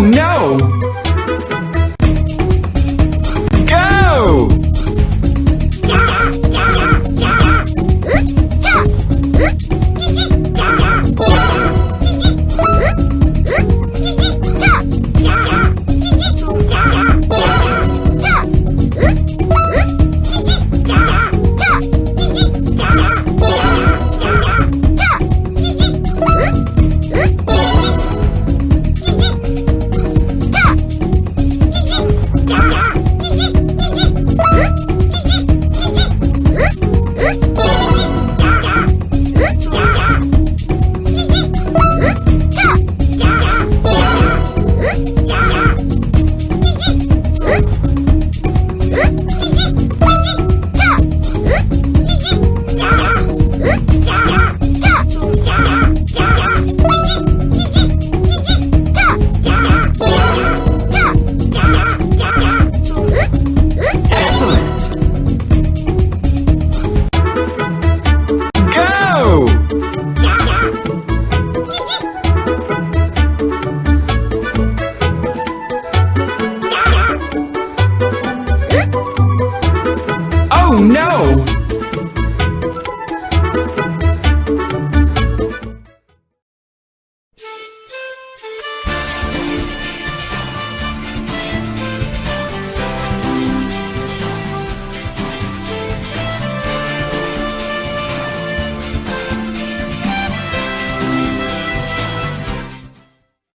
No! Oh no!